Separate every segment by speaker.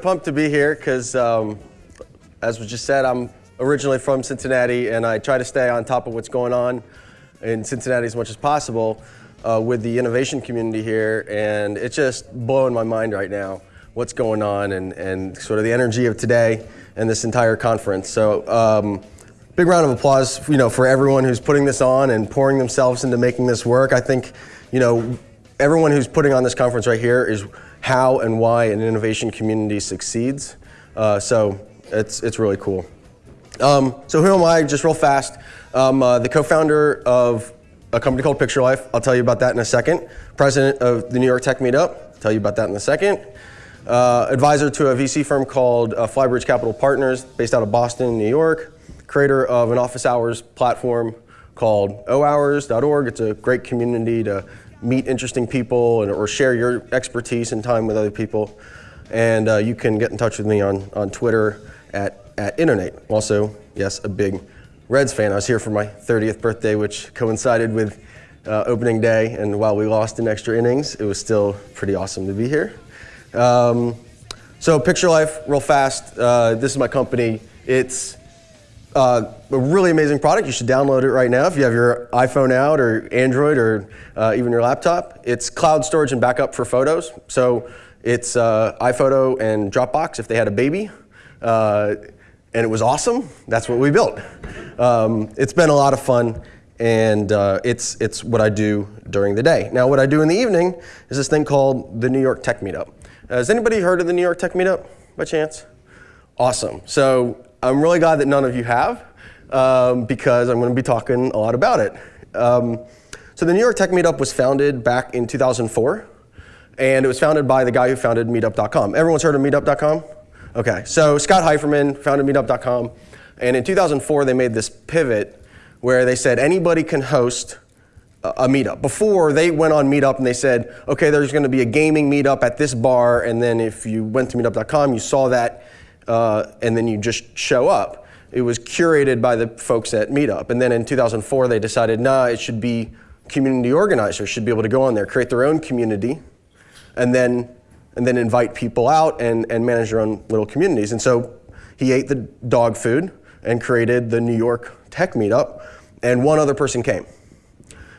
Speaker 1: pumped to be here because, um, as was just said, I'm originally from Cincinnati and I try to stay on top of what's going on in Cincinnati as much as possible uh, with the innovation community here. And it's just blowing my mind right now what's going on and, and sort of the energy of today and this entire conference. So um, big round of applause you know, for everyone who's putting this on and pouring themselves into making this work. I think you know, everyone who's putting on this conference right here is how and why an innovation community succeeds. Uh, so it's, it's really cool. Um, so who am I? Just real fast. I'm uh, the co-founder of a company called Picture Life. I'll tell you about that in a second. President of the New York Tech Meetup. I'll tell you about that in a second. Uh, advisor to a VC firm called uh, Flybridge Capital Partners, based out of Boston, New York. Creator of an office hours platform called ohours.org. It's a great community to meet interesting people and, or share your expertise and time with other people. And uh, you can get in touch with me on, on Twitter at, at Innonate. Also, yes, a big Reds fan. I was here for my 30th birthday, which coincided with uh, opening day. And while we lost in extra innings, it was still pretty awesome to be here. Um, so Picture Life, real fast. Uh, this is my company. It's uh, a really amazing product. You should download it right now if you have your iPhone out or Android or uh, even your laptop. It's cloud storage and backup for photos. So it's uh, iPhoto and Dropbox if they had a baby. Uh, and it was awesome. That's what we built. Um, it's been a lot of fun and uh, it's, it's what I do during the day. Now what I do in the evening is this thing called the New York Tech Meetup. Has anybody heard of the New York Tech Meetup by chance? Awesome. So I'm really glad that none of you have um, because I'm going to be talking a lot about it. Um, so the New York Tech Meetup was founded back in 2004 and it was founded by the guy who founded meetup.com. Everyone's heard of meetup.com? Okay, so Scott Heiferman founded meetup.com and in 2004 they made this pivot where they said anybody can host a meetup. Before, they went on Meetup and they said, okay, there's going to be a gaming meetup at this bar, and then if you went to meetup.com, you saw that uh, and then you just show up. It was curated by the folks at Meetup. And then in 2004, they decided, nah, it should be community organizers should be able to go on there, create their own community, and then, and then invite people out and, and manage their own little communities. And so he ate the dog food and created the New York Tech Meetup, and one other person came.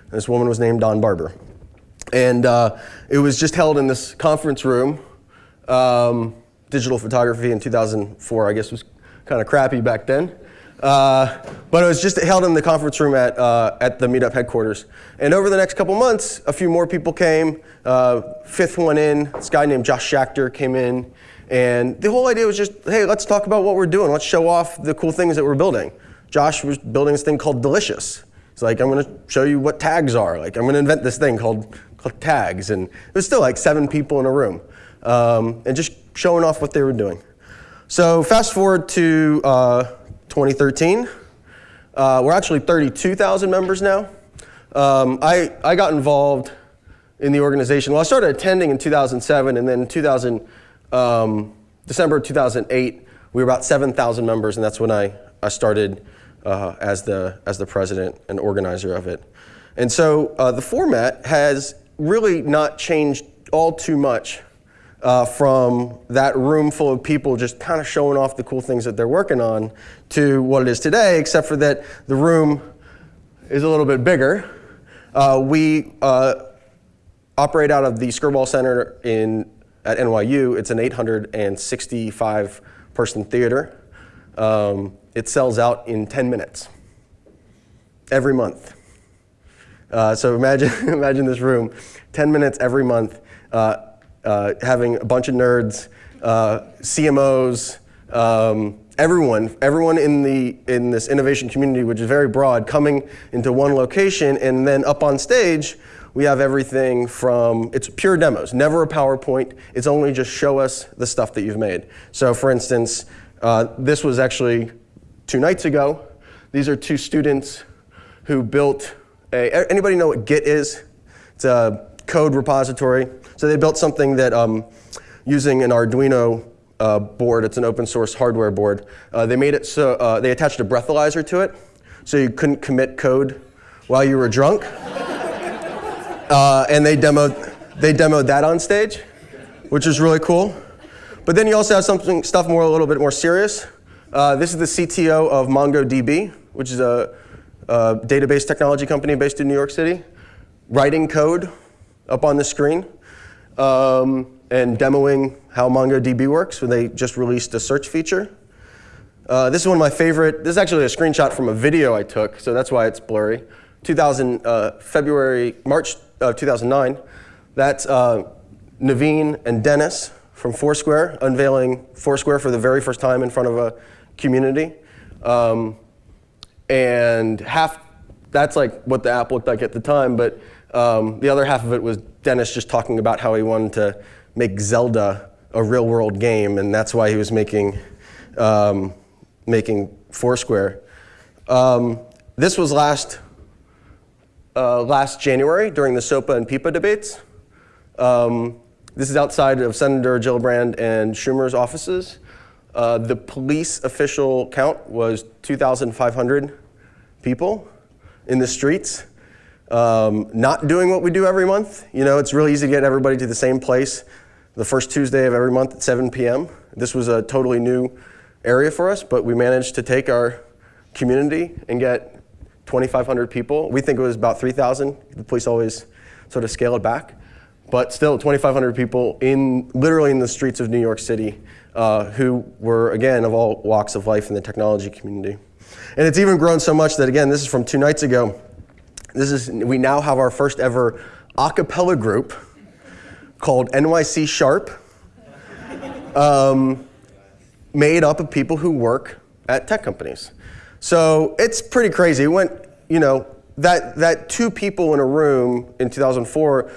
Speaker 1: This woman was named Dawn Barber. And uh, it was just held in this conference room. Um, digital photography in 2004, I guess was kind of crappy back then. Uh, but it was just held in the conference room at, uh, at the meetup headquarters. And over the next couple months, a few more people came. Uh, fifth one in, this guy named Josh Schachter came in. And the whole idea was just, hey, let's talk about what we're doing. Let's show off the cool things that we're building. Josh was building this thing called Delicious. It's like, I'm going to show you what tags are. Like, I'm going to invent this thing called, called tags. And it was still like seven people in a room. Um, and just showing off what they were doing. So fast forward to uh, 2013. Uh, we're actually 32,000 members now. Um, I, I got involved in the organization. Well, I started attending in 2007, and then 2000, um, December 2008, we were about 7,000 members, and that's when I, I started uh, as, the, as the president and organizer of it. And so uh, the format has really not changed all too much uh, from that room full of people just kind of showing off the cool things that they're working on to what it is today, except for that the room is a little bit bigger. Uh, we uh, operate out of the Skirball Center in, at NYU. It's an 865 person theater. Um, it sells out in 10 minutes every month. Uh, so imagine, imagine this room, 10 minutes every month. Uh, having a bunch of nerds, uh, CMOs, um, everyone, everyone in, the, in this innovation community, which is very broad, coming into one location and then up on stage, we have everything from, it's pure demos, never a PowerPoint, it's only just show us the stuff that you've made. So for instance, uh, this was actually two nights ago. These are two students who built a, anybody know what Git is? It's a code repository. So they built something that um, using an Arduino uh, board, it's an open source hardware board, uh, they made it so, uh, they attached a breathalyzer to it so you couldn't commit code while you were drunk. Uh, and they demoed, they demoed that on stage, which is really cool. But then you also have something stuff more a little bit more serious. Uh, this is the CTO of MongoDB, which is a, a database technology company based in New York City, writing code up on the screen um, and demoing how MongoDB works when they just released a search feature. Uh, this is one of my favorite, this is actually a screenshot from a video I took, so that's why it's blurry. 2000, uh, February, March of 2009. That's uh, Naveen and Dennis from Foursquare unveiling Foursquare for the very first time in front of a community. Um, and half, that's like what the app looked like at the time, but um, the other half of it was Dennis just talking about how he wanted to make Zelda a real world game, and that's why he was making, um, making Foursquare. Um, this was last, uh, last January during the SOPA and PIPA debates. Um, this is outside of Senator Gillibrand and Schumer's offices. Uh, the police official count was 2,500 people in the streets, um, not doing what we do every month. You know, it's really easy to get everybody to the same place the first Tuesday of every month at 7 p.m. This was a totally new area for us, but we managed to take our community and get 2,500 people. We think it was about 3,000. The police always sort of scale it back. But still, 2,500 people in literally in the streets of New York City uh, who were, again, of all walks of life in the technology community. And it's even grown so much that, again, this is from two nights ago. This is, we now have our first ever a cappella group called NYC Sharp, um, made up of people who work at tech companies. So it's pretty crazy. It went, you know, that, that two people in a room in 2004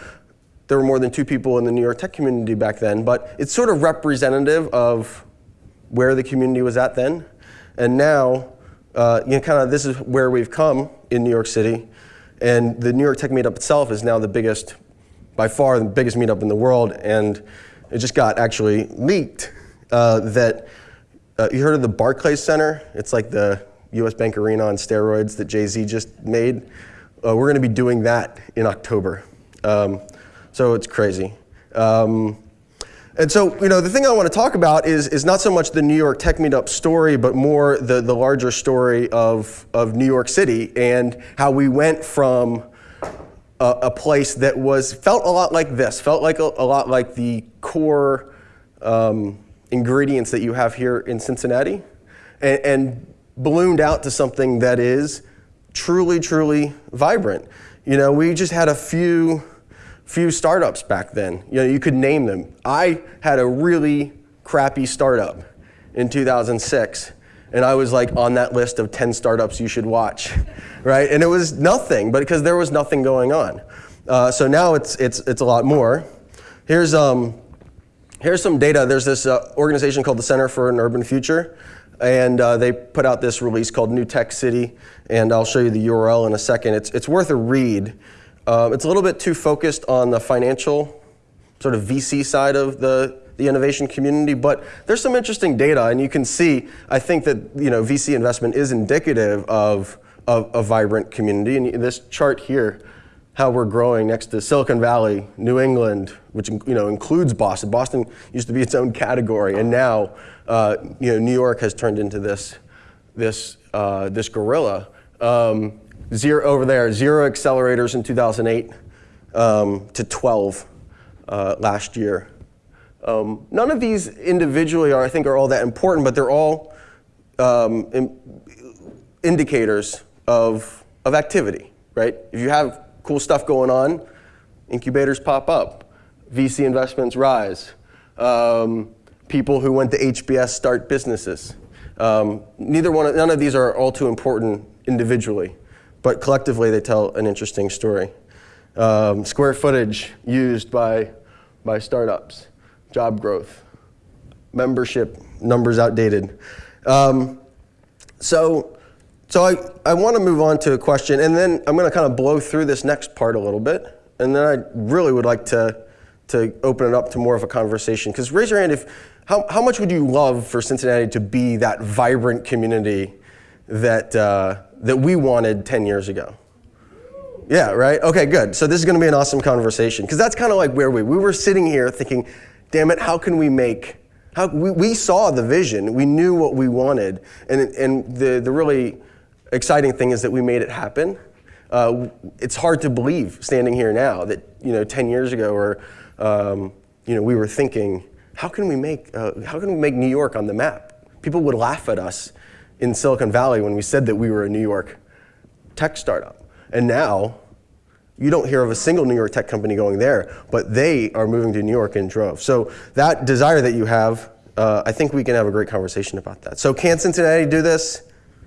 Speaker 1: there were more than two people in the New York tech community back then, but it's sort of representative of where the community was at then. And now, uh, you know, kind of this is where we've come in New York City. And the New York Tech Meetup itself is now the biggest, by far the biggest meetup in the world. And it just got actually leaked uh, that, uh, you heard of the Barclays Center? It's like the US Bank Arena on steroids that Jay-Z just made. Uh, we're going to be doing that in October. Um, so it's crazy. Um, and so, you know, the thing I want to talk about is, is not so much the New York Tech Meetup story, but more the, the larger story of, of New York City and how we went from a, a place that was, felt a lot like this, felt like a, a lot like the core um, ingredients that you have here in Cincinnati, and, and ballooned out to something that is truly, truly vibrant. You know, we just had a few few startups back then. You know, you could name them. I had a really crappy startup in 2006 and I was like on that list of 10 startups you should watch, right? And it was nothing, but because there was nothing going on. Uh, so now it's, it's, it's a lot more. Here's, um, here's some data. There's this uh, organization called the Center for an Urban Future, and uh, they put out this release called New Tech City, and I'll show you the URL in a second. It's, it's worth a read. Um, it's a little bit too focused on the financial sort of VC side of the, the innovation community, but there's some interesting data, and you can see, I think that you know, VC investment is indicative of, of a vibrant community, and this chart here, how we're growing next to Silicon Valley, New England, which you know, includes Boston. Boston used to be its own category, and now uh, you know, New York has turned into this, this, uh, this gorilla. Um, zero over there, zero accelerators in 2008 um, to 12 uh, last year. Um, none of these individually are, I think, are all that important, but they're all um, in, indicators of, of activity, right? If you have cool stuff going on, incubators pop up, VC investments rise, um, people who went to HBS start businesses. Um, neither one, none of these are all too important individually but collectively they tell an interesting story. Um, square footage used by, by startups, job growth, membership, numbers outdated. Um, so so I, I want to move on to a question, and then I'm going to kind of blow through this next part a little bit, and then I really would like to, to open it up to more of a conversation. Because raise your hand if, how, how much would you love for Cincinnati to be that vibrant community that, uh, that we wanted 10 years ago? Yeah, right? Okay, good. So this is going to be an awesome conversation because that's kind of like where we we were sitting here thinking, damn it, how can we make How, we, we saw the vision, we knew what we wanted, and, and the, the really exciting thing is that we made it happen. Uh, it's hard to believe standing here now that you know 10 years ago or um, you know we were thinking how can we make uh, how can we make New York on the map? People would laugh at us in Silicon Valley when we said that we were a New York tech startup, and now you don't hear of a single New York tech company going there, but they are moving to New York in droves. So that desire that you have, uh, I think we can have a great conversation about that. So can Cincinnati do this?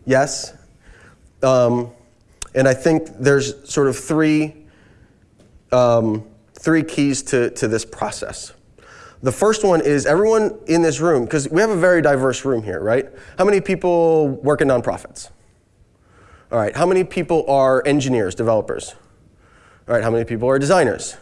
Speaker 1: Yes. Um, and I think there's sort of three, um, three keys to, to this process. The first one is everyone in this room, because we have a very diverse room here, right? How many people work in nonprofits? All right, how many people are engineers, developers? All right, how many people are designers?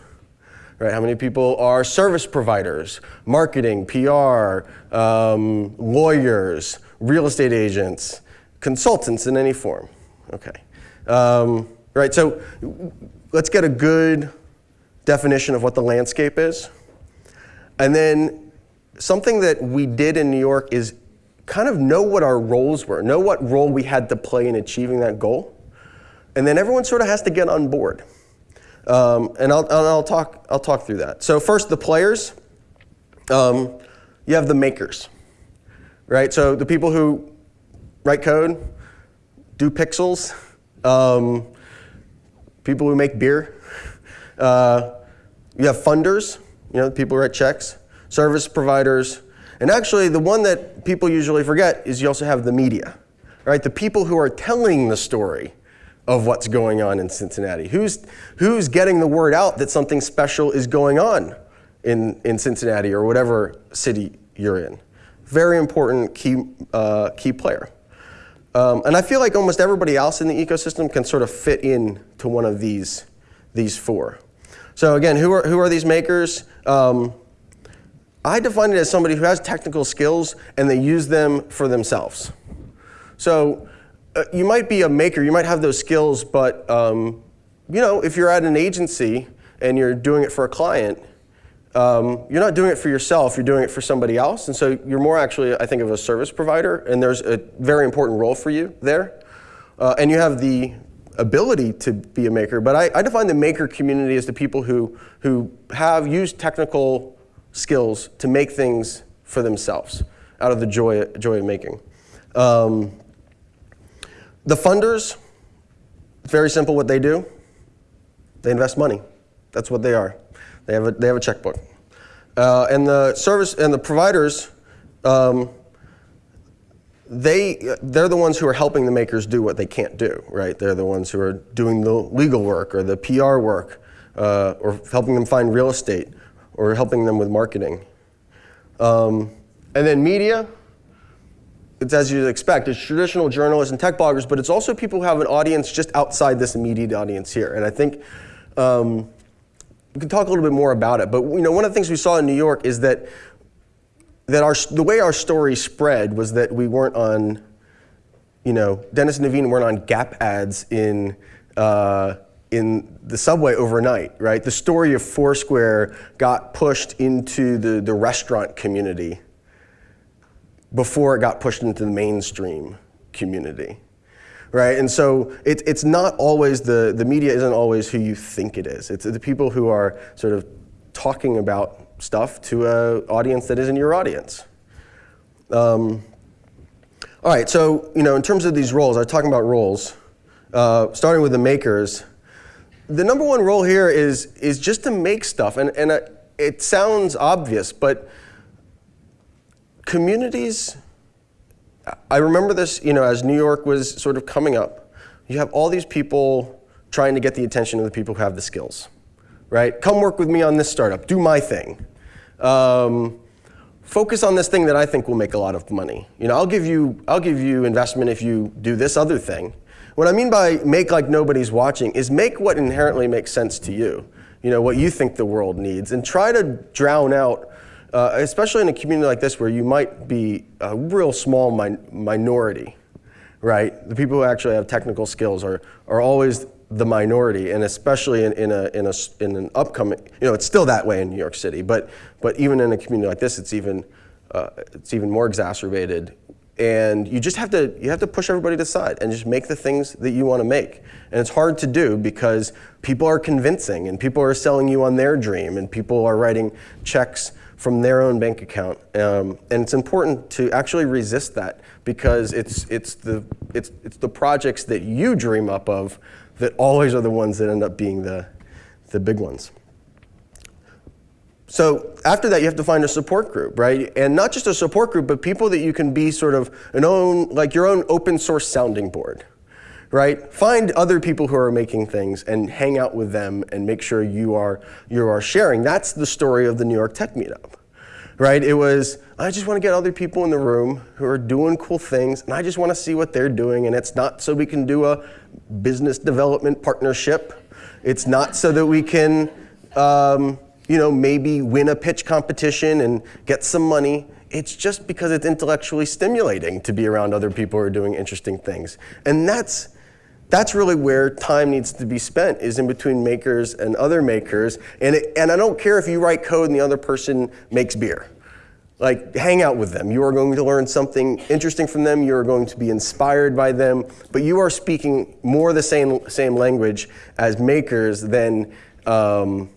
Speaker 1: All right, how many people are service providers, marketing, PR, um, lawyers, real estate agents, consultants in any form? Okay. Um, right, so let's get a good definition of what the landscape is. And then something that we did in New York is kind of know what our roles were, know what role we had to play in achieving that goal. And then everyone sort of has to get on board. Um, and I'll, I'll, talk, I'll talk through that. So first, the players. Um, you have the makers, right? So the people who write code, do pixels, um, people who make beer. Uh, you have funders, you know, people write checks, service providers, and actually the one that people usually forget is you also have the media, right? The people who are telling the story of what's going on in Cincinnati? Who's, who's getting the word out that something special is going on in, in Cincinnati or whatever city you're in? Very important key, uh, key player. Um, and I feel like almost everybody else in the ecosystem can sort of fit in to one of these, these four. So again, who are, who are these makers? Um, I define it as somebody who has technical skills and they use them for themselves. So uh, you might be a maker, you might have those skills, but um, you know, if you're at an agency and you're doing it for a client, um, you're not doing it for yourself, you're doing it for somebody else. And so you're more actually, I think, of a service provider, and there's a very important role for you there. Uh, and you have the ability to be a maker, but I, I, define the maker community as the people who, who have used technical skills to make things for themselves out of the joy, joy of making. Um, the funders, very simple what they do. They invest money. That's what they are. They have a, they have a checkbook. Uh, and the service and the providers, um, they, they're the ones who are helping the makers do what they can't do, right? They're the ones who are doing the legal work or the PR work uh, or helping them find real estate or helping them with marketing. Um, and then media, it's as you'd expect, it's traditional journalists and tech bloggers, but it's also people who have an audience just outside this immediate audience here. And I think um, we can talk a little bit more about it. But you know, one of the things we saw in New York is that that our the way our story spread was that we weren't on, you know, Dennis and Naveen weren't on Gap ads in. Uh, in the subway overnight, right? The story of Foursquare got pushed into the, the restaurant community before it got pushed into the mainstream community. Right? And so it, it's not always the, the media isn't always who you think it is. It's the people who are sort of talking about stuff to an audience that isn't your audience. Um, all right, so you know, in terms of these roles, I was talking about roles, uh, starting with the makers. The number one role here is, is just to make stuff, and, and uh, it sounds obvious, but communities, I remember this, you know, as New York was sort of coming up, you have all these people trying to get the attention of the people who have the skills, right? Come work with me on this startup, do my thing. Um, focus on this thing that I think will make a lot of money. You know, I'll give you, I'll give you investment if you do this other thing. What I mean by make like nobody's watching is make what inherently makes sense to you. You know, what you think the world needs and try to drown out uh, especially in a community like this where you might be a real small min minority, right? The people who actually have technical skills are, are always the minority, and especially in, in, a, in, a, in an upcoming, you know, it's still that way in New York City, but, but even in a community like this, it's even uh, it's even more exacerbated. And you just have to you have to push everybody to the side and just make the things that you want to make. And it's hard to do because people are convincing and people are selling you on their dream and people are writing checks from their own bank account. Um, and it's important to actually resist that because it's, it's, the, it's, it's the projects that you dream up of that always are the ones that end up being the, the big ones. So after that, you have to find a support group, right? And not just a support group, but people that you can be sort of an own, like your own open source sounding board, right? Find other people who are making things and hang out with them and make sure you are, you are sharing. That's the story of the New York Tech Meetup, right? It was, I just want to get other people in the room who are doing cool things, and I just want to see what they're doing, and it's not so we can do a business development partnership. It's not so that we can, um, you know, maybe win a pitch competition and get some money. It's just because it's intellectually stimulating to be around other people who are doing interesting things. And that's, that's really where time needs to be spent, is in between makers and other makers. And, it, and I don't care if you write code and the other person makes beer. Like, hang out with them. You are going to learn something interesting from them. You are going to be inspired by them. But you are speaking more the same, same language as makers than, um,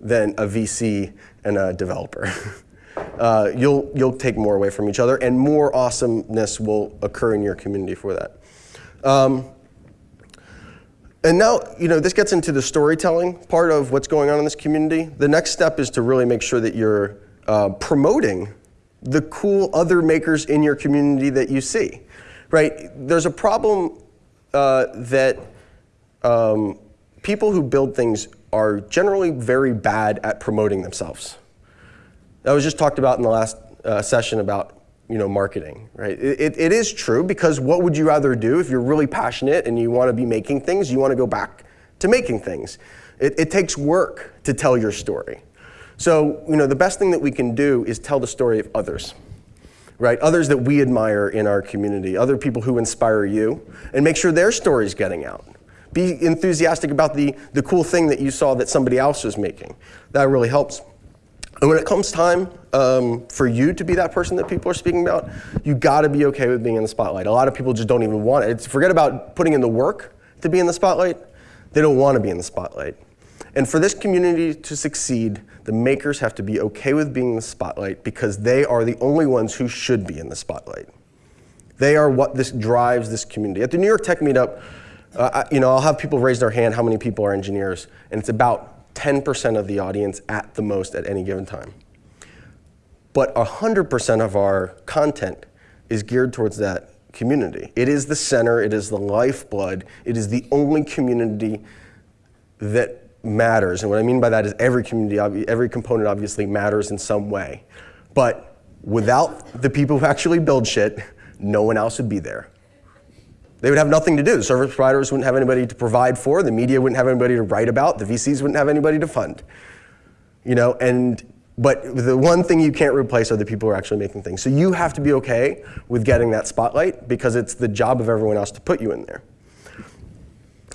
Speaker 1: than a VC and a developer. uh, you'll, you'll take more away from each other, and more awesomeness will occur in your community for that. Um, and now, you know, this gets into the storytelling part of what's going on in this community. The next step is to really make sure that you're uh, promoting the cool other makers in your community that you see, right? There's a problem uh, that um, people who build things are generally very bad at promoting themselves. That was just talked about in the last uh, session about you know, marketing, right? It, it, is true because what would you rather do if you're really passionate and you want to be making things, you want to go back to making things. It, it takes work to tell your story. So, you know, the best thing that we can do is tell the story of others, right? Others that we admire in our community, other people who inspire you, and make sure their story's getting out. Be enthusiastic about the, the cool thing that you saw that somebody else was making. That really helps. And when it comes time um, for you to be that person that people are speaking about, you gotta be okay with being in the spotlight. A lot of people just don't even want it. It's, forget about putting in the work to be in the spotlight. They don't wanna be in the spotlight. And for this community to succeed, the makers have to be okay with being in the spotlight because they are the only ones who should be in the spotlight. They are what this drives this community. At the New York Tech Meetup, uh, you know, I'll have people raise their hand how many people are engineers, and it's about 10% of the audience at the most at any given time. But 100% of our content is geared towards that community. It is the center, it is the lifeblood, it is the only community that matters. And what I mean by that is every community, every component obviously matters in some way. But without the people who actually build shit, no one else would be there. They would have nothing to do. The service providers wouldn't have anybody to provide for. The media wouldn't have anybody to write about. The VCs wouldn't have anybody to fund. You know, and but the one thing you can't replace are the people who are actually making things. So you have to be okay with getting that spotlight because it's the job of everyone else to put you in there.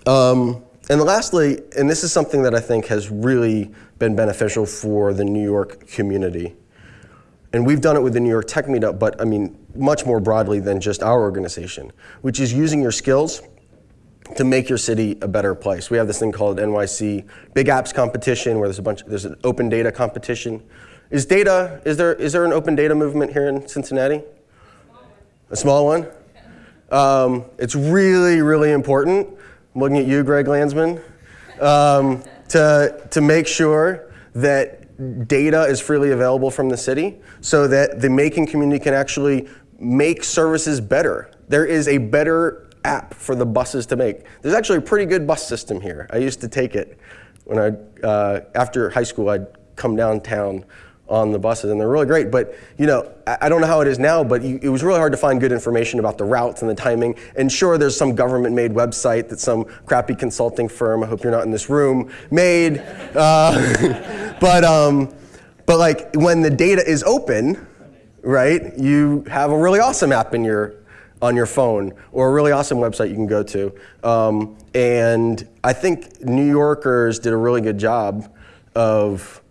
Speaker 1: Um, and lastly, and this is something that I think has really been beneficial for the New York community, and we've done it with the New York Tech Meetup, but I mean, much more broadly than just our organization, which is using your skills to make your city a better place. We have this thing called NYC Big Apps Competition, where there's a bunch, there's an open data competition. Is data, is there, is there an open data movement here in Cincinnati? A small one? Um, it's really, really important. I'm looking at you, Greg Landsman, um, to, to make sure that data is freely available from the city so that the making community can actually make services better. There is a better app for the buses to make. There's actually a pretty good bus system here. I used to take it when I, uh, after high school, I'd come downtown on the buses, and they're really great. But you know, I, I don't know how it is now, but you, it was really hard to find good information about the routes and the timing. And sure, there's some government-made website that some crappy consulting firm, I hope you're not in this room, made. Uh, but um, but like when the data is open, right? You have a really awesome app in your on your phone or a really awesome website you can go to. Um, and I think New Yorkers did a really good job of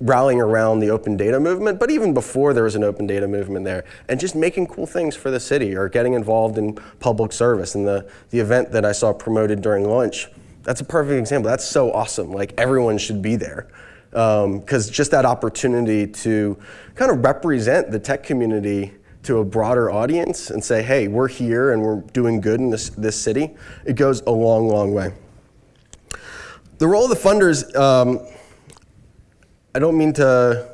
Speaker 1: rallying around the open data movement, but even before there was an open data movement there, and just making cool things for the city or getting involved in public service. And the, the event that I saw promoted during lunch, that's a perfect example. That's so awesome. Like everyone should be there. Because um, just that opportunity to kind of represent the tech community to a broader audience and say, hey, we're here and we're doing good in this, this city, it goes a long, long way. The role of the funders, um, I don't mean to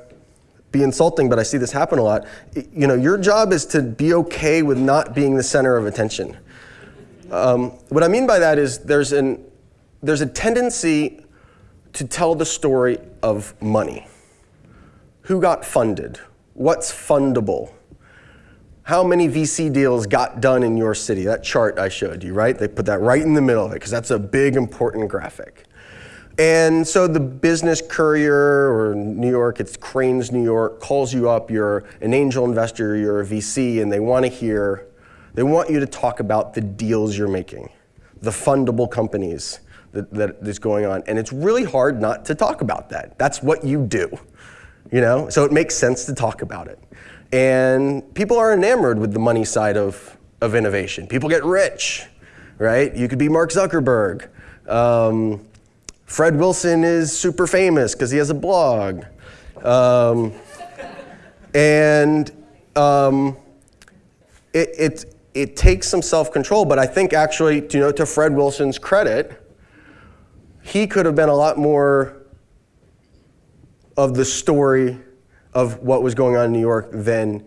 Speaker 1: be insulting, but I see this happen a lot. You know, your job is to be okay with not being the center of attention. Um, what I mean by that is there's, an, there's a tendency to tell the story of money. Who got funded? What's fundable? How many VC deals got done in your city? That chart I showed you, right? They put that right in the middle of it because that's a big important graphic. And so the business courier or New York, it's Crain's New York, calls you up, you're an angel investor, you're a VC, and they want to hear, they want you to talk about the deals you're making, the fundable companies that, that is going on. And it's really hard not to talk about that. That's what you do, you know? So it makes sense to talk about it. And people are enamored with the money side of, of innovation. People get rich, right? You could be Mark Zuckerberg. Um, Fred Wilson is super famous because he has a blog. Um, and um, it, it, it takes some self-control, but I think actually, you know, to Fred Wilson's credit, he could have been a lot more of the story of what was going on in New York than,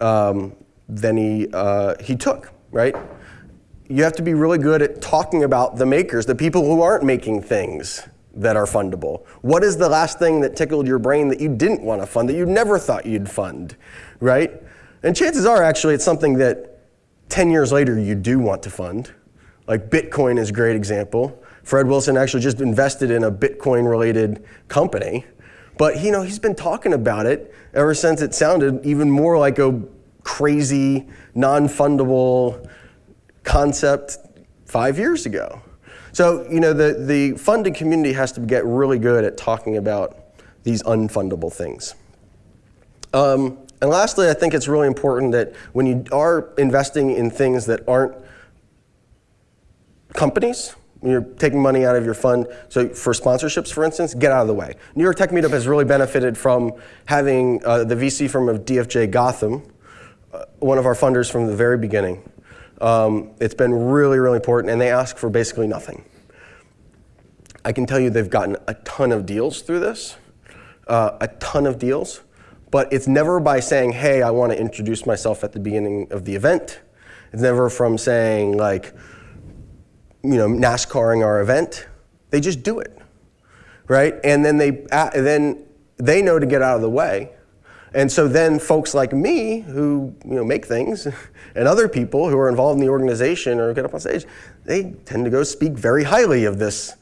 Speaker 1: um, than he, uh, he took, right? You have to be really good at talking about the makers, the people who aren't making things that are fundable. What is the last thing that tickled your brain that you didn't want to fund, that you never thought you'd fund, right? And chances are actually it's something that 10 years later you do want to fund. Like Bitcoin is a great example. Fred Wilson actually just invested in a Bitcoin related company. But you know, he's been talking about it ever since it sounded even more like a crazy, non-fundable concept five years ago. So, you know, the, the funding community has to get really good at talking about these unfundable things. Um, and lastly, I think it's really important that when you are investing in things that aren't companies, you're taking money out of your fund, so for sponsorships, for instance, get out of the way. New York Tech Meetup has really benefited from having uh, the VC firm of DFJ Gotham, uh, one of our funders from the very beginning, um, it's been really, really important, and they ask for basically nothing. I can tell you they've gotten a ton of deals through this, uh, a ton of deals, but it's never by saying, hey, I want to introduce myself at the beginning of the event. It's never from saying, like, you know, NASCARing our event. They just do it, right? And then they, uh, then they know to get out of the way, and so then folks like me who you know, make things and other people who are involved in the organization or get up on stage, they tend to go speak very highly of this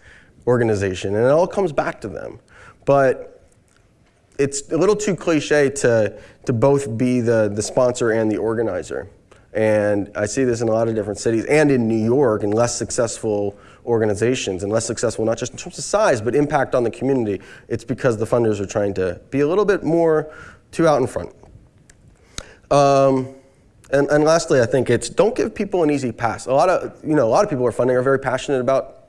Speaker 1: organization and it all comes back to them. But it's a little too cliche to, to both be the, the sponsor and the organizer. And I see this in a lot of different cities and in New York in less successful organizations and less successful not just in terms of size but impact on the community. It's because the funders are trying to be a little bit more two out in front. Um, and, and lastly, I think it's don't give people an easy pass. A lot of, you know, a lot of people are funding are very passionate about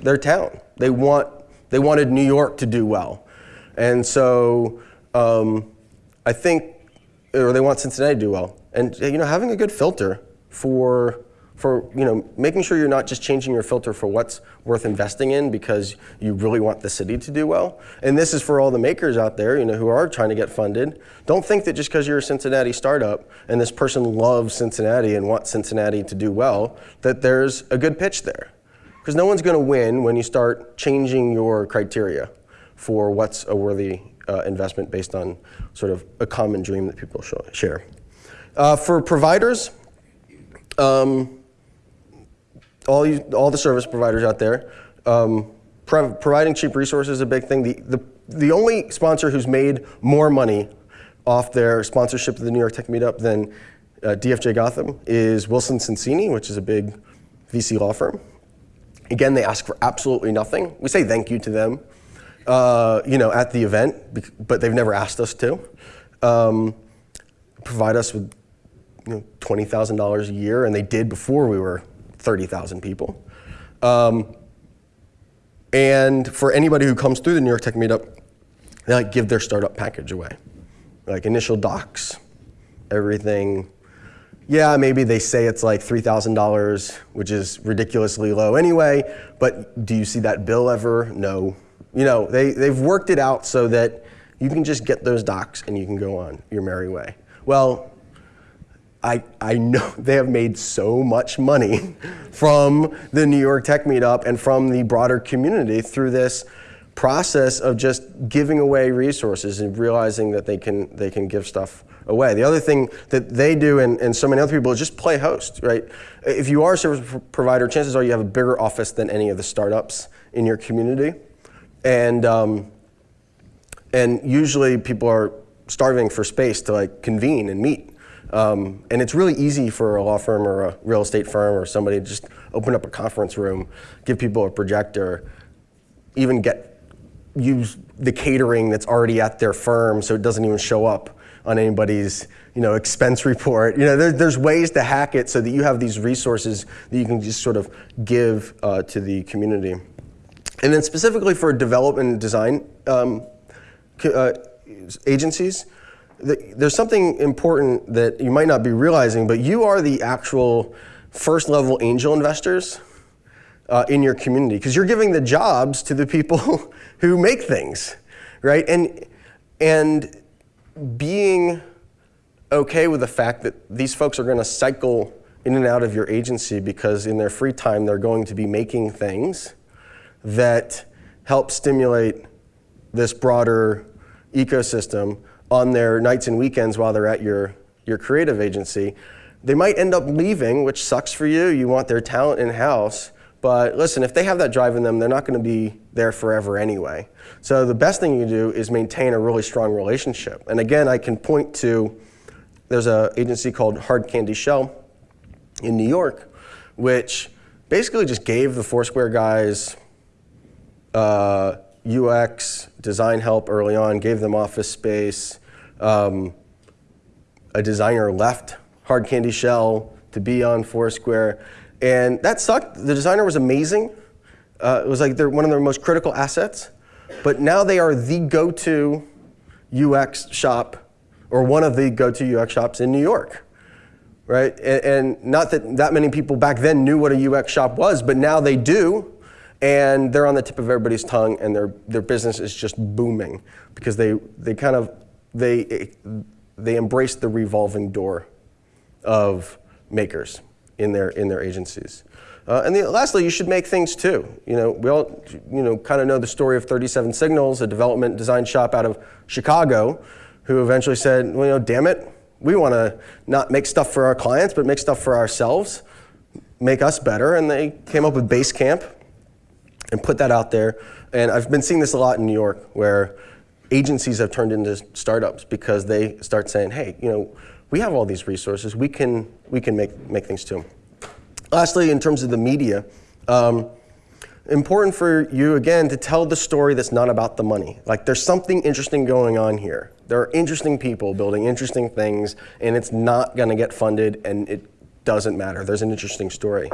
Speaker 1: their town. They want, they wanted New York to do well. And so um, I think, or they want Cincinnati to do well. And, you know, having a good filter for for you know making sure you're not just changing your filter for what's worth investing in because you really want the city to do well. And this is for all the makers out there, you know, who are trying to get funded. Don't think that just because you're a Cincinnati startup and this person loves Cincinnati and wants Cincinnati to do well, that there's a good pitch there. Because no one's going to win when you start changing your criteria for what's a worthy uh, investment based on sort of a common dream that people share. Uh, for providers, um, all, you, all the service providers out there. Um, pro providing cheap resources is a big thing. The, the, the only sponsor who's made more money off their sponsorship of the New York Tech Meetup than uh, DFJ Gotham is Wilson Sonsini, which is a big VC law firm. Again, they ask for absolutely nothing. We say thank you to them. uh, you know, at the event, but they've never asked us to. Um, provide us with you know, $20,000 a year, and they did before we were 30,000 people. Um, and for anybody who comes through the New York Tech Meetup, they like give their startup package away, like initial docs, everything. Yeah, maybe they say it's like $3,000, which is ridiculously low anyway, but do you see that bill ever? No. You know, they, they've worked it out so that you can just get those docs and you can go on your merry way. Well, I, I know they have made so much money from the New York Tech Meetup and from the broader community through this process of just giving away resources and realizing that they can, they can give stuff away. The other thing that they do and, and so many other people is just play host, right? If you are a service provider, chances are you have a bigger office than any of the startups in your community. And, um, and usually people are starving for space to like convene and meet. Um, and it's really easy for a law firm or a real estate firm or somebody to just open up a conference room, give people a projector, even get use the catering that's already at their firm so it doesn't even show up on anybody's you know, expense report. You know, there, there's ways to hack it so that you have these resources that you can just sort of give uh, to the community. And then specifically for development and design um, uh, agencies, there's something important that you might not be realizing, but you are the actual first level angel investors uh, in your community because you're giving the jobs to the people who make things, right? And, and being okay with the fact that these folks are going to cycle in and out of your agency because in their free time they're going to be making things that help stimulate this broader ecosystem on their nights and weekends while they're at your, your creative agency. They might end up leaving, which sucks for you. You want their talent in-house. But listen, if they have that drive in them, they're not going to be there forever anyway. So the best thing you do is maintain a really strong relationship. And again, I can point to, there's an agency called Hard Candy Shell in New York, which basically just gave the Foursquare guys uh, UX, design help early on, gave them office space. Um, a designer left Hard Candy Shell to be on Foursquare. And that sucked. The designer was amazing. Uh, it was like they're one of their most critical assets. But now they are the go-to UX shop, or one of the go-to UX shops in New York. Right? And, and not that that many people back then knew what a UX shop was, but now they do and they're on the tip of everybody's tongue and their, their business is just booming because they, they kind of, they, they embrace the revolving door of makers in their, in their agencies. Uh, and the, lastly, you should make things too. You know, we all, you know, kind of know the story of 37 Signals, a development design shop out of Chicago, who eventually said, well, you know, damn it, we want to not make stuff for our clients, but make stuff for ourselves, make us better. And they came up with Basecamp, and put that out there. And I've been seeing this a lot in New York where agencies have turned into startups because they start saying, hey, you know, we have all these resources, we can, we can make, make things too. Lastly, in terms of the media, um, important for you, again, to tell the story that's not about the money. Like, there's something interesting going on here. There are interesting people building interesting things, and it's not going to get funded, and it doesn't matter. There's an interesting story.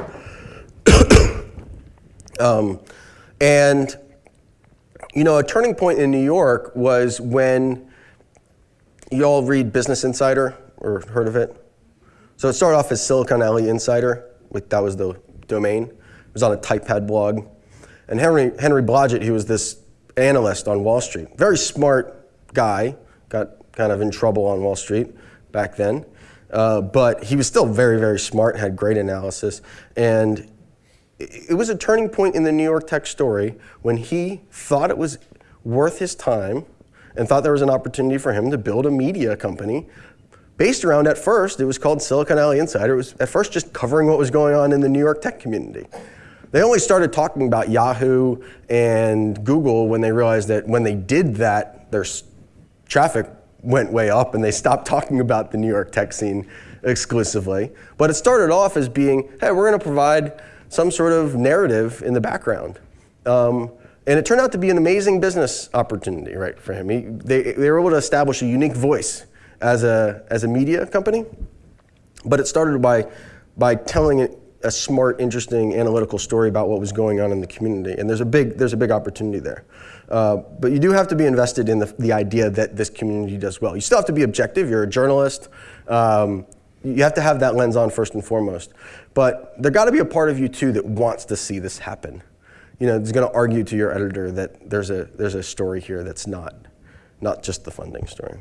Speaker 1: um, and you know, a turning point in New York was when you all read Business Insider or heard of it. So it started off as Silicon Alley Insider, which that was the domain. It was on a Typepad blog. And Henry, Henry Blodget, he was this analyst on Wall Street. Very smart guy, got kind of in trouble on Wall Street back then. Uh, but he was still very, very smart, had great analysis. And it was a turning point in the New York Tech story when he thought it was worth his time and thought there was an opportunity for him to build a media company based around, at first, it was called Silicon Alley Insider. It was at first just covering what was going on in the New York tech community. They only started talking about Yahoo and Google when they realized that when they did that, their traffic went way up and they stopped talking about the New York tech scene exclusively. But it started off as being, hey, we're going to provide some sort of narrative in the background. Um, And it turned out to be an amazing business opportunity, right, for him. He, they, they were able to establish a unique voice as a, as a media company, but it started by, by telling a smart, interesting, analytical story about what was going on in the community. And there's a big, there's a big opportunity there. Uh, but you do have to be invested in the, the idea that this community does well. You still have to be objective. You're a journalist. Um, you have to have that lens on first and foremost. But there got to be a part of you too that wants to see this happen. You know, it's going to argue to your editor that there's a there's a story here that's not not just the funding story.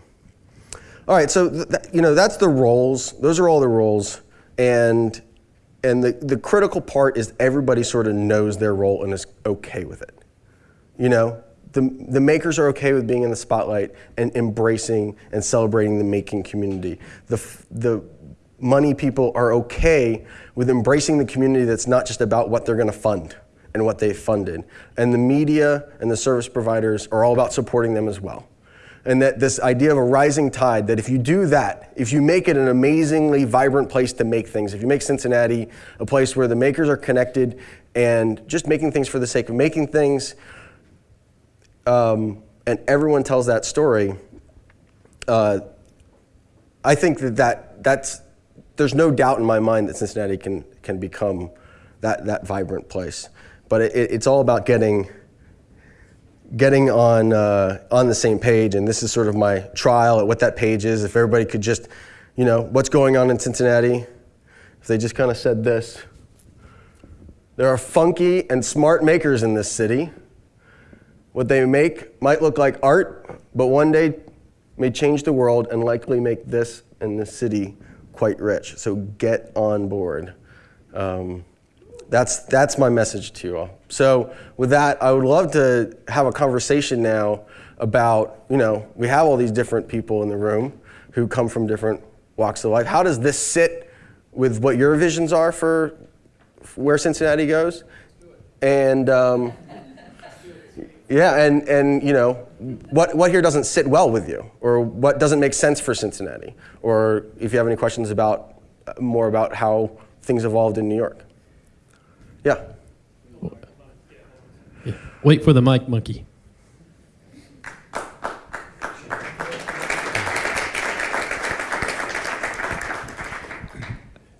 Speaker 1: All right, so th you know that's the roles. Those are all the roles, and and the the critical part is everybody sort of knows their role and is okay with it. You know, the, the makers are okay with being in the spotlight and embracing and celebrating the making community. The, the money people are okay with embracing the community that's not just about what they're going to fund and what they've funded. And the media and the service providers are all about supporting them as well. And that this idea of a rising tide, that if you do that, if you make it an amazingly vibrant place to make things, if you make Cincinnati a place where the makers are connected and just making things for the sake of making things, um, and everyone tells that story, uh, I think that, that that's, there's no doubt in my mind that Cincinnati can, can become that, that vibrant place. But it, it's all about getting, getting on, uh, on the same page, and this is sort of my trial at what that page is. If everybody could just, you know, what's going on in Cincinnati, if they just kind of said this, there are funky and smart makers in this city. What they make might look like art, but one day may change the world and likely make this and this city quite rich. So get on board. Um, that's, that's my message to you all. So with that, I would love to have a conversation now about, you know, we have all these different people in the room who come from different walks of life. How does this sit with what your visions are for, where Cincinnati goes? And um, yeah, and, and you know, what, what here doesn't sit well with you, or what doesn't make sense for Cincinnati, or if you have any questions about uh, more about how things evolved in New York. Yeah.
Speaker 2: Wait for the mic, monkey.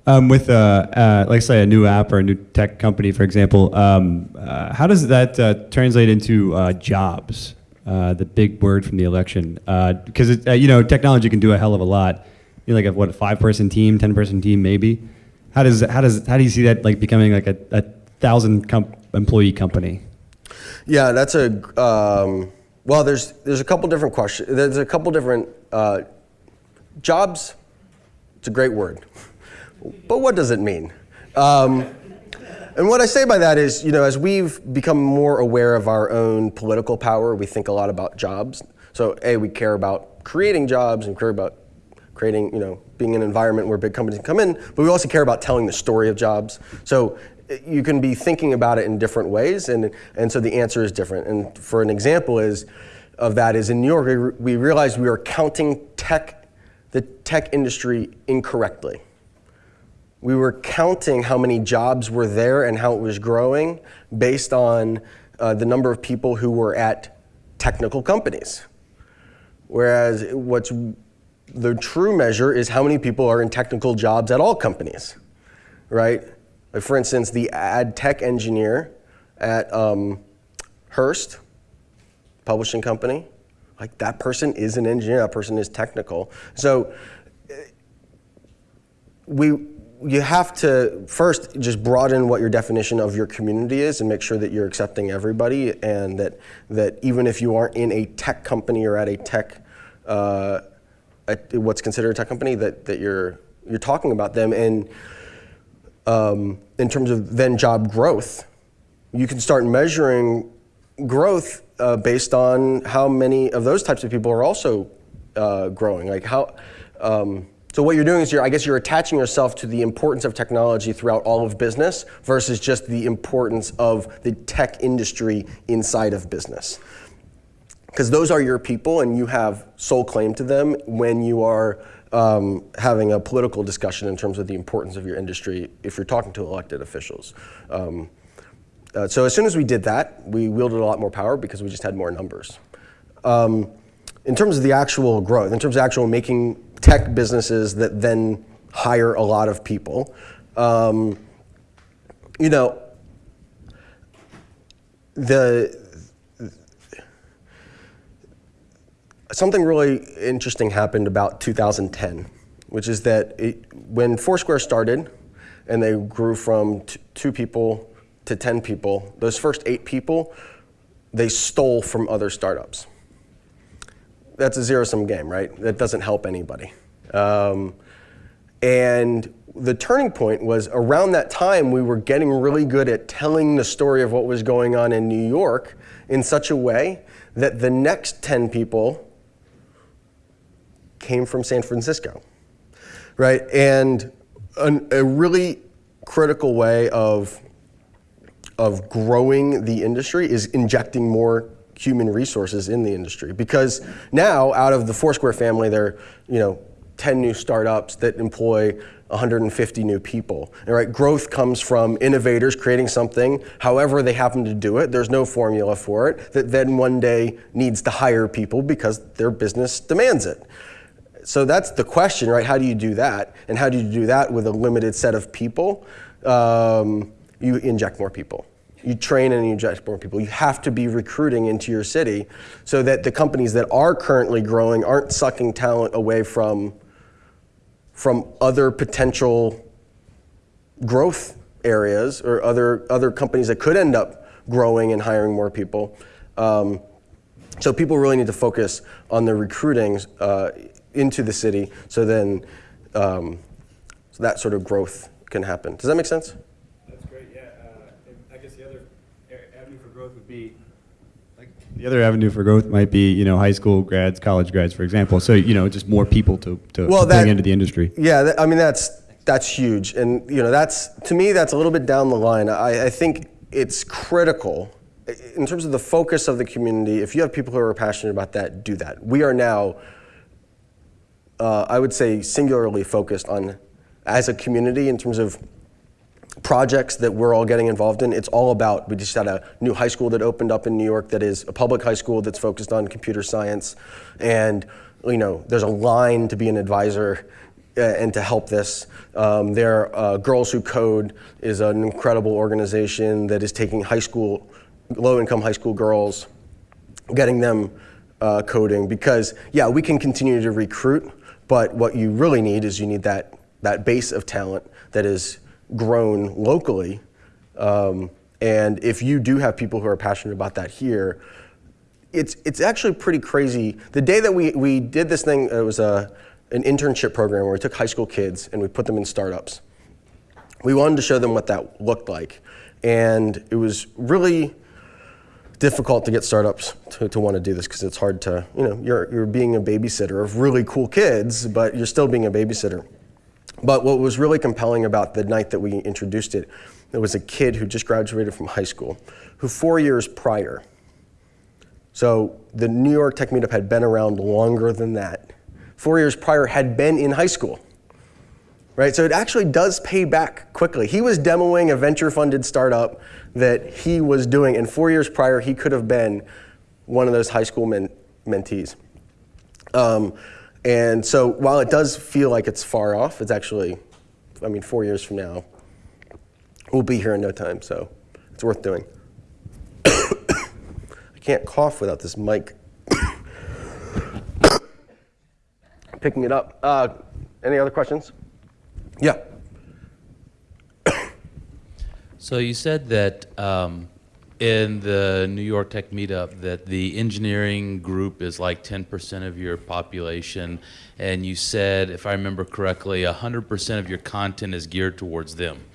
Speaker 3: Um, with, uh, uh, like say, a new app or a new tech company, for example, um, uh, how does that uh, translate into uh, jobs? Uh, the big word from the election, because you know technology can do a hell of a lot. You know, like a what a five-person team, ten-person team, maybe. How does how does how do you see that like becoming like a, a thousand com employee company?
Speaker 1: Yeah, that's a um, well. There's there's a couple different questions. There's a couple different jobs. It's a great word. But what does it mean? Um, and what I say by that is, you know, as we've become more aware of our own political power, we think a lot about jobs. So, A, we care about creating jobs and care about creating, you know, being an environment where big companies can come in, but we also care about telling the story of jobs. So you can be thinking about it in different ways, and, and so the answer is different. And for an example is, of that is in New York, we, realized we were counting tech, the tech industry incorrectly. We were counting how many jobs were there and how it was growing based on uh, the number of people who were at technical companies. Whereas what's the true measure is how many people are in technical jobs at all companies, right? Like for instance, the ad tech engineer at um, Hearst, publishing company, like that person is an engineer, that person is technical. So we, you have to first just broaden what your definition of your community is and make sure that you're accepting everybody and that, that even if you aren't in a tech company or at a tech, uh, at what's considered a tech company, that, that you're, you're talking about them. And um, in terms of then job growth, you can start measuring growth uh, based on how many of those types of people are also uh, growing. Like how, um, so what you're doing is you're, I guess you're attaching yourself to the importance of technology throughout all of business versus just the importance of the tech industry inside of business. Because those are your people and you have sole claim to them when you are um, having a political discussion in terms of the importance of your industry if you're talking to elected officials. Um, uh, so as soon as we did that, we wielded a lot more power because we just had more numbers. Um, in terms of the actual growth, in terms of actual making tech businesses that then hire a lot of people, um, you know, the something really interesting happened about 2010, which is that it, when Foursquare started, and they grew from two people to 10 people, those first eight people, they stole from other startups. That's a zero sum game, right? That doesn't help anybody. Um, and the turning point was around that time we were getting really good at telling the story of what was going on in New York in such a way that the next 10 people came from San Francisco, right? And an, a really critical way of, of growing the industry is injecting more human resources in the industry because now out of the Foursquare family, there are you know 10 new startups that employ 150 new people. Right, growth comes from innovators creating something, however they happen to do it. There's no formula for it. That then one day needs to hire people because their business demands it. So that's the question, right? How do you do that? And how do you do that with a limited set of people? Um, you inject more people. You train and you inject more people. You have to be recruiting into your city so that the companies that are currently growing aren't sucking talent away from, from other potential growth areas or other, other companies that could end up growing and hiring more people. Um, so people really need to focus on the recruiting uh, into the city so then um, so that sort of growth can happen. Does that make sense?
Speaker 3: That's great, yeah. Uh, and I guess the other a- avenue for growth would be, like, the other avenue for growth might be, you know, high school grads, college grads, for example. So, you know, just more people to, to,
Speaker 1: Well,
Speaker 3: to bring
Speaker 1: that-
Speaker 3: into the industry.
Speaker 1: Yeah, that, I mean that's that's huge, and you know that's to me that's a little bit down the line. I, I think it's critical in terms of the focus of the community. If you have people who are passionate about that, do that. We are now, uh, I would say, singularly focused on as a community in terms of projects that we're all getting involved in. It's all about, we just had a new high school that opened up in New York that is a public high school that's focused on computer science. And, you know, there's a line to be an advisor uh, and to help this. Um, there, uh, Girls Who Code is an incredible organization that is taking high school, low-income high school girls, getting them uh, coding because, yeah, we can continue to recruit, but what you really need is you need that, that base of talent that is grown locally. Um, and if you do have people who are passionate about that here, it's, it's actually pretty crazy. The day that we, we did this thing, it was a, an internship program where we took high school kids and we put them in startups. We wanted to show them what that looked like. And it was really difficult to get startups to, to want to do this because it's hard to, you know, you're, you're being a babysitter of really cool kids, but you're still being a babysitter. But what was really compelling about the night that we introduced it, there was a kid who just graduated from high school, who four years prior, so the New York Tech Meetup had been around longer than that, four years prior had been in high school. Right, so it actually does pay back quickly. He was demoing a venture-funded startup that he was doing, and four years prior, he could have been one of those high school men- mentees. Um, and so while it does feel like it's far off, it's actually, I mean, four years from now, we'll be here in no time, so it's worth doing. I can't cough without this mic picking it up. Uh, any other questions? Yeah.
Speaker 4: So you said that um, in the New York Tech Meetup that the engineering group is like 10% of your population, and you said, if I remember correctly, 100% of your content is geared towards them.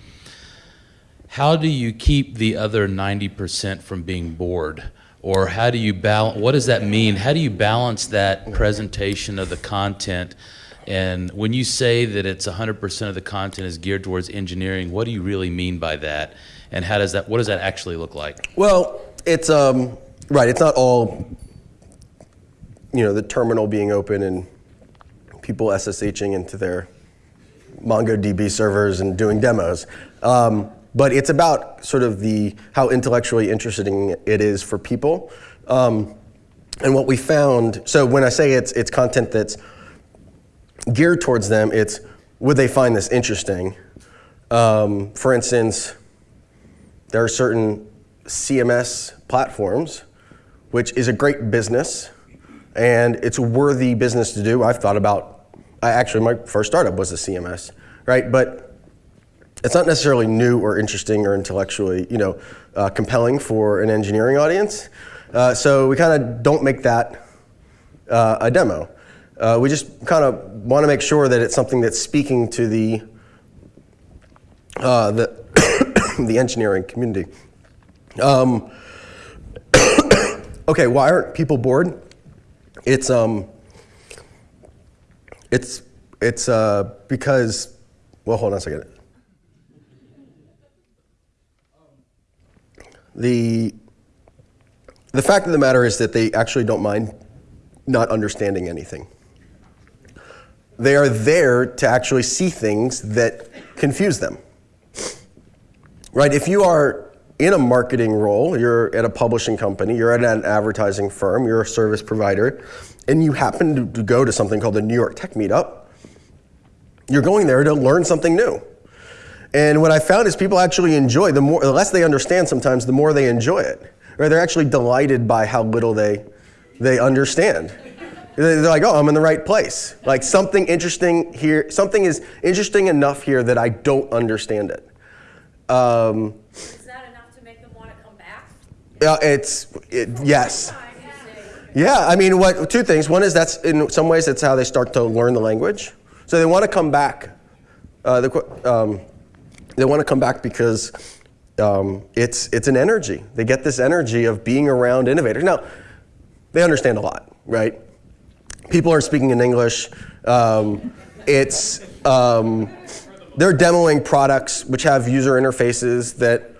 Speaker 4: How do you keep the other 90% from being bored? Or how do you balance, what does that mean? How do you balance that presentation of the content? And when you say that it's 100% of the content is geared towards engineering, what do you really mean by that? And how does that, what does that actually look like?
Speaker 1: Well, it's um, right. It's not all, you know, the terminal being open and people SSHing into their MongoDB servers and doing demos. Um, but it's about sort of the how intellectually interesting it is for people. Um, and what we found, so when I say it's it's content that's geared towards them, it's would they find this interesting? Um, for instance, there are certain CMS platforms, which is a great business, and it's a worthy business to do. I've thought about, I actually, my first startup was a CMS, right? But it's not necessarily new or interesting or intellectually, you know, uh, compelling for an engineering audience. Uh, so we kind of don't make that uh, a demo. Uh, we just kind of want to make sure that it's something that's speaking to the uh, the the engineering community. Um, okay, why aren't people bored? It's um, it's it's uh, because well, hold on a second. The the fact of the matter is that they actually don't mind not understanding anything. They are there to actually see things that confuse them. Right? If you are in a marketing role, you're at a publishing company, you're at an advertising firm, you're a service provider, and you happen to go to something called the New York Tech Meetup, you're going there to learn something new. And what I found is people actually enjoy the more the less they understand sometimes the more they enjoy it. Right? They're actually delighted by how little they they understand. They're like, "Oh, I'm in the right place." Like something interesting here, something is interesting enough here that I don't understand it. Um,
Speaker 5: Is that enough to make them want to come back?
Speaker 1: yeah, it's it, yes. Yeah, I mean, what two things? One is that's in some ways that's how they start to learn the language. So they want to come back. Uh, the, um, they want to come back because um, it's it's an energy. They get this energy of being around innovators. Now, they understand a lot, right? People are speaking in English. Um, it's um, they're demoing products which have user interfaces that,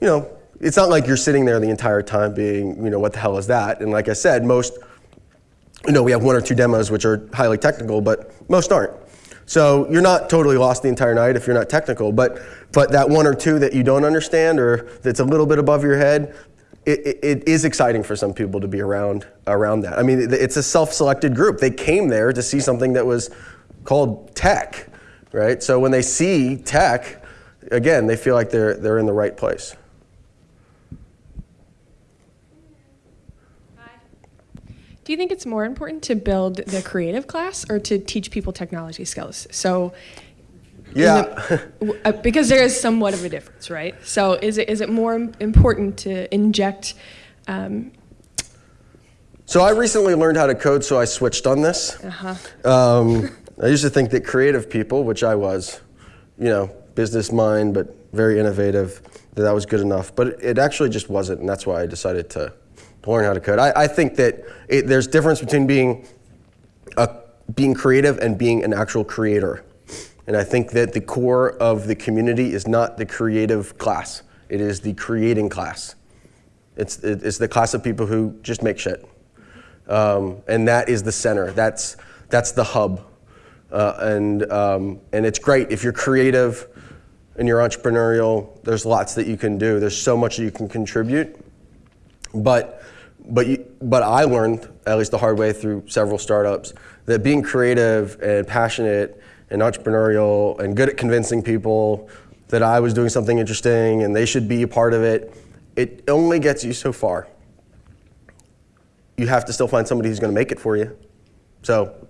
Speaker 1: you know, it's not like you're sitting there the entire time being, you know, what the hell is that? And like I said, most, you know, we have one or two demos which are highly technical, but most aren't. So you're not totally lost the entire night if you're not technical, but but that one or two that you don't understand or that's a little bit above your head, it, it, it is exciting for some people to be around around that. I mean, it's a self-selected group. They came there to see something that was called tech, right? So when they see tech, again, they feel like they're they're in the right place.
Speaker 6: Do you think it's more important to build the creative class or to teach people technology skills? So,
Speaker 1: Yeah.
Speaker 6: the- uh, because there is somewhat of a difference, right? So, is it is it more important to inject? Um,
Speaker 1: So I recently learned how to code, so I switched on this.
Speaker 6: uh-huh.
Speaker 1: Um, I used to think that creative people, which I was, you know, business mind, but very innovative, that that was good enough. But it, actually just wasn't, and that's why I decided to, to learn how to code. I, I think that it, there's difference between being a, being creative and being an actual creator. And I think that the core of the community is not the creative class; it is the creating class. It's it's the class of people who just make shit. Um, and that is the center. That's that's the hub, uh, and um, and it's great if you're creative and you're entrepreneurial. There's lots that you can do. There's so much that you can contribute. But but you, but I learned at least the hard way through several startups that being creative and passionate and entrepreneurial and good at convincing people that I was doing something interesting and they should be a part of it. It only gets you so far you have to still find somebody who's going to make it for you. So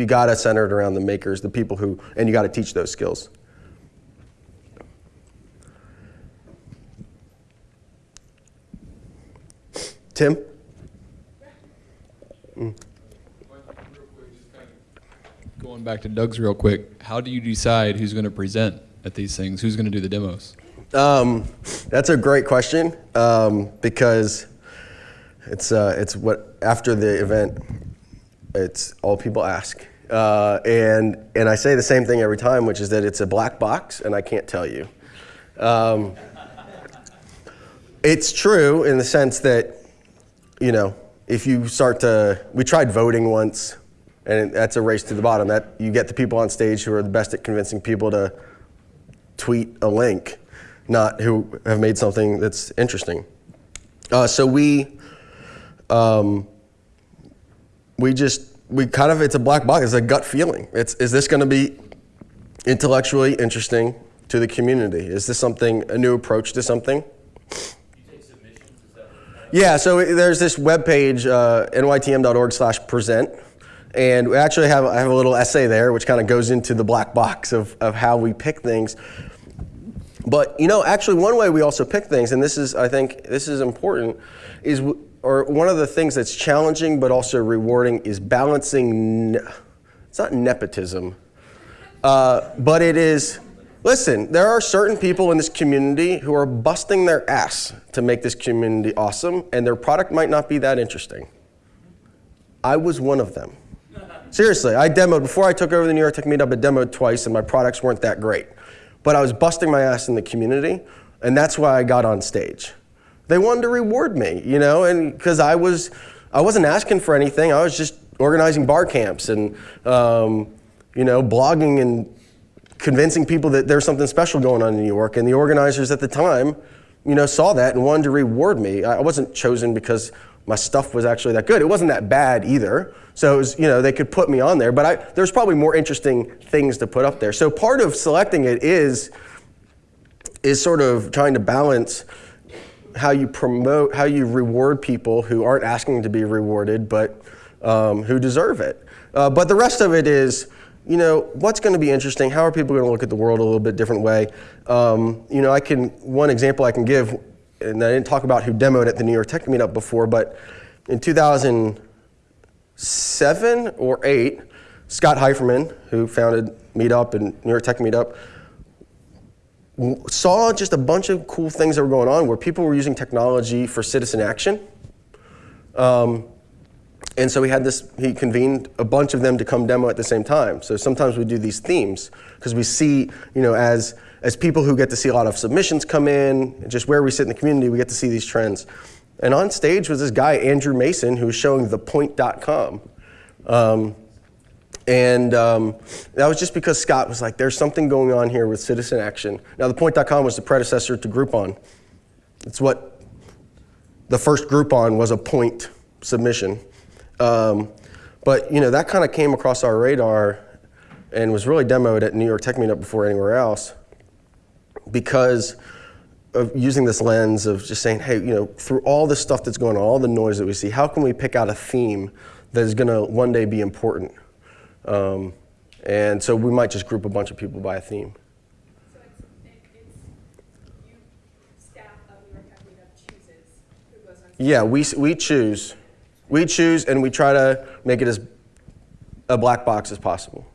Speaker 1: you got to center it around the makers, the people who, and you got to teach those skills. Tim?
Speaker 7: Going back to Doug's real quick, how do you decide who's going to present at these things? Who's going to do the demos?
Speaker 1: Um, that's a great question um, because it's, uh, it's what, after the event, it's all people ask. Uh, and, and I say the same thing every time, which is that it's a black box and I can't tell you. Um, it's true in the sense that, you know, if you start to, we tried voting once, and that's a race to the bottom. That you get the people on stage who are the best at convincing people to tweet a link, not who have made something that's interesting. Uh, so we, um, we just, we kind of, it's a black box. It's a gut feeling. It's, is this going to be intellectually interesting to the community? Is this something, a new approach to something? Yeah, so there's this webpage, uh, nytm.org slash present. And we actually have, I have a little essay there which kind of goes into the black box of, of how we pick things. But you know, actually, one way we also pick things, and this is, I think, this is important, is w- or one of the things that's challenging but also rewarding is balancing. It's not nepotism, uh, but it is. Listen, there are certain people in this community who are busting their ass to make this community awesome, and their product might not be that interesting. I was one of them. Seriously, I demoed before I took over the New York Tech Meetup. I demoed twice, and my products weren't that great. But I was busting my ass in the community, and that's why I got on stage. They wanted to reward me, you know, and because I was, I wasn't asking for anything. I was just organizing bar camps and, um, you know, blogging and convincing people that there's something special going on in New York. And the organizers at the time, you know, saw that and wanted to reward me. I wasn't chosen because my stuff was actually that good. It wasn't that bad either. So it was, you know, they could put me on there, but I, there's probably more interesting things to put up there. So part of selecting it is, is sort of trying to balance how you promote, how you reward people who aren't asking to be rewarded, but um, who deserve it. Uh, but the rest of it is, you know, what's going to be interesting? How are people going to look at the world a little bit different way? Um, you know, I can one example I can give, and I didn't talk about who demoed at the New York Tech Meetup before, but in 2007 or eight, Scott Heiferman, who founded Meetup and New York Tech Meetup, saw just a bunch of cool things that were going on where people were using technology for citizen action. Um, and so he had this, he convened a bunch of them to come demo at the same time. So sometimes we do these themes because we see, you know, as, as people who get to see a lot of submissions come in, just where we sit in the community, we get to see these trends. And on stage was this guy, Andrew Mason, who was showing thepoint.com. Um, and um, that was just because Scott was like, there's something going on here with citizen action. Now, the point.com was the predecessor to Groupon. It's what the first Groupon was a point submission. Um, but you know that kind of came across our radar and was really demoed at New York Tech Meetup before anywhere else because of using this lens of just saying, hey, you know, through all the stuff that's going on, all the noise that we see, how can we pick out a theme that is going to one day be important? Um, and so we might just group a bunch of people by a theme.
Speaker 5: So it's, it- it's, you, staff of New York Tech Meetup chooses who goes on. stage.
Speaker 1: Yeah, we, we choose. We choose and we try to make it as a black box as possible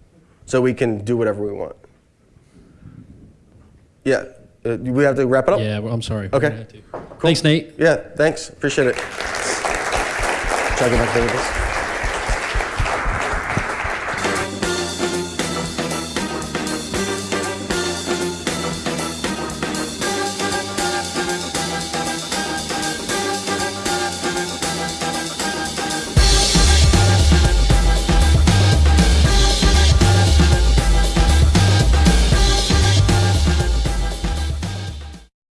Speaker 1: so we can do whatever we want. Yeah, uh, we have to wrap it up?
Speaker 2: Yeah, well, I'm sorry.
Speaker 1: Okay.
Speaker 2: We're gonna have to. Thanks, Nate.
Speaker 1: Yeah, thanks. Appreciate it. Try to get back there with this.